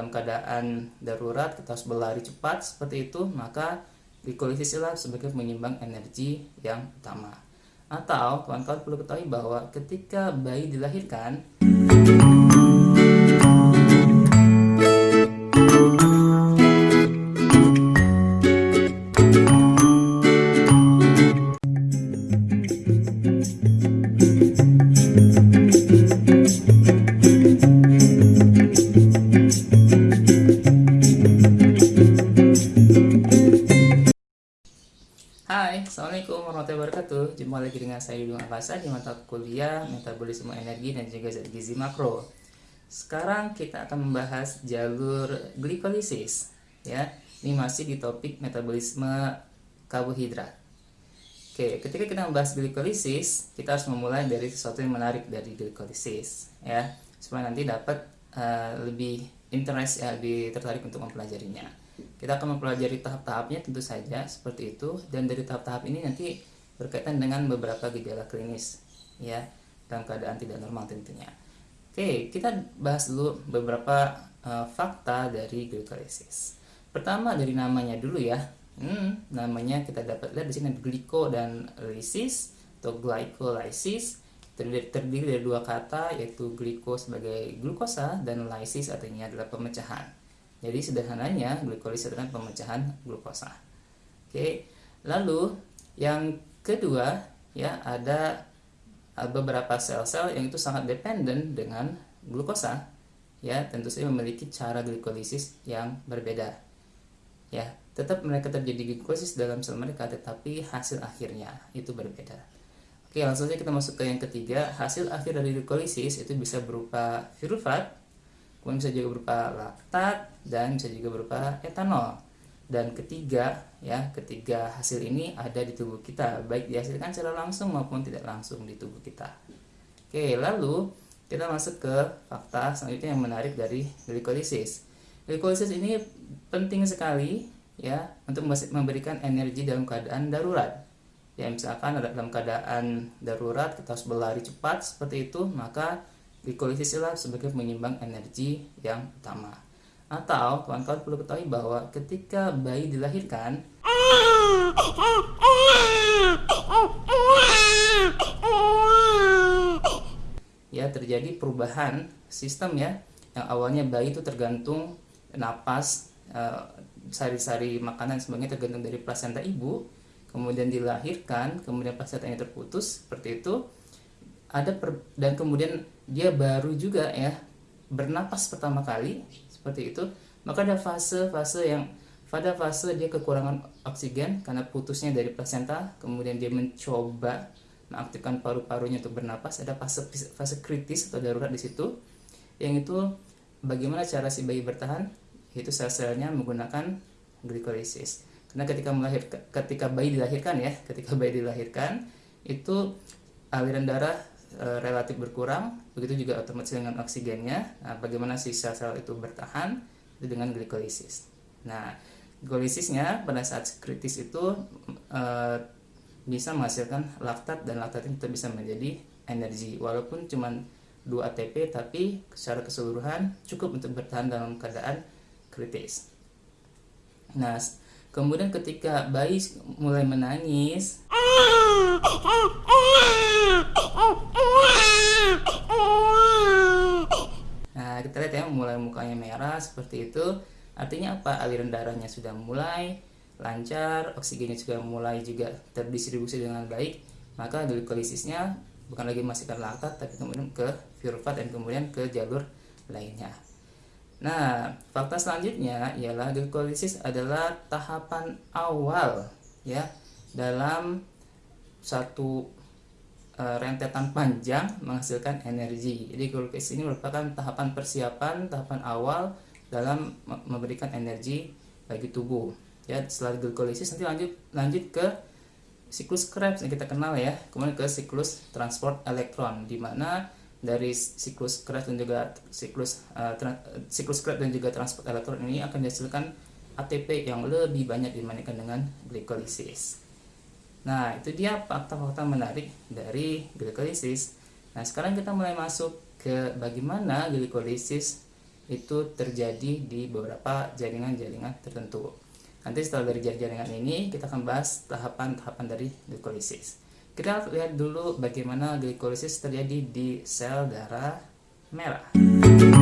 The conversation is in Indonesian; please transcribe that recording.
dalam keadaan darurat kita harus berlari cepat seperti itu maka glikolisis adalah sebagai penyimbang energi yang utama. Atau kawan-kawan perlu ketahui bahwa ketika bayi dilahirkan Warahmatullahi wabarakatuh. Jumpa lagi dengan saya Yudung Akasa di mata kuliah Metabolisme Energi dan juga Zat Gizi Makro. Sekarang kita akan membahas jalur glikolisis ya. Ini masih di topik metabolisme karbohidrat. Oke, ketika kita membahas glikolisis Kita harus memulai dari sesuatu yang menarik dari glikolisis ya. Supaya nanti dapat uh, lebih interest ya, lebih tertarik untuk mempelajarinya kita akan mempelajari tahap-tahapnya tentu saja seperti itu dan dari tahap-tahap ini nanti berkaitan dengan beberapa gejala klinis ya dalam keadaan tidak normal tentunya. Oke, kita bahas dulu beberapa uh, fakta dari glikolisis. Pertama dari namanya dulu ya. Hmm, namanya kita dapat lihat di sini gliko dan lysis atau glycolysis terdiri, terdiri dari dua kata yaitu gliko sebagai glukosa dan lysis artinya adalah pemecahan. Jadi sederhananya glikolisis adalah pemecahan glukosa. Oke. Lalu yang kedua ya ada uh, beberapa sel-sel yang itu sangat dependen dengan glukosa ya tentu saja memiliki cara glikolisis yang berbeda ya tetap mereka terjadi glikolisis dalam sel mereka tetapi hasil akhirnya itu berbeda oke langsung saja kita masuk ke yang ketiga hasil akhir dari glikolisis itu bisa berupa pirufat kemudian bisa juga berupa laktat dan bisa juga berupa etanol. Dan ketiga ya ketiga hasil ini ada di tubuh kita baik dihasilkan secara langsung maupun tidak langsung di tubuh kita. Oke lalu kita masuk ke fakta selanjutnya yang menarik dari glikolisis. Glikolisis ini penting sekali ya untuk memberikan energi dalam keadaan darurat. Ya misalkan dalam keadaan darurat kita harus berlari cepat seperti itu maka Glikolisis adalah sebagai penyimbang energi yang utama. Atau kawan-kawan perlu ketahui bahwa ketika bayi dilahirkan ya terjadi perubahan sistem ya yang awalnya bayi itu tergantung napas eh, sari-sari uh, makanan sebagainya tergantung dari plasenta ibu kemudian dilahirkan kemudian placentanya terputus seperti itu ada per, dan kemudian dia baru juga ya bernapas pertama kali seperti itu. Maka ada fase-fase yang pada fase dia kekurangan oksigen karena putusnya dari plasenta kemudian dia mencoba mengaktifkan paru-parunya untuk bernapas. Ada fase fase kritis atau darurat di situ yang itu bagaimana cara si bayi bertahan? Itu sel-selnya menggunakan glikolisis. Karena ketika melahir ketika bayi dilahirkan ya ketika bayi dilahirkan itu aliran darah e, relatif berkurang, begitu juga otomatis dengan oksigennya. Nah, bagaimana si sel-sel itu bertahan itu dengan glikolisis. Nah, glikosisnya pada saat kritis itu e, bisa menghasilkan laktat dan laktat itu bisa menjadi energi walaupun cuma 2 ATP tapi secara keseluruhan cukup untuk bertahan dalam keadaan kritis. Nah, kemudian ketika bayi mulai menangis Nah, kita lihat ya mulai mukanya merah seperti itu. Artinya apa? Aliran darahnya sudah mulai lancar, oksigennya juga mulai juga terdistribusi dengan baik. Maka glikolisisnya bukan lagi masukkan laktat tapi kemudian ke pirufat dan kemudian ke jalur lainnya. Nah, fakta selanjutnya ialah glikolisis adalah tahapan awal ya dalam satu rentetan panjang menghasilkan energi. Jadi glukosis ini merupakan tahapan persiapan, tahapan awal dalam memberikan energi bagi tubuh. Ya, setelah glikolisis nanti lanjut lanjut ke siklus Krebs yang kita kenal ya, kemudian ke siklus transport elektron di mana dari siklus Krebs dan juga siklus uh, siklus Krebs dan juga transport elektron ini akan dihasilkan ATP yang lebih banyak dibandingkan dengan glikolisis. Nah, itu dia fakta-fakta menarik dari glikolisis. Nah, sekarang kita mulai masuk ke bagaimana glikolisis itu terjadi di beberapa jaringan-jaringan tertentu. Nanti setelah dari jaringan ini kita akan bahas tahapan-tahapan dari glikolisis. Kita lihat dulu bagaimana glikolisis terjadi di sel darah merah.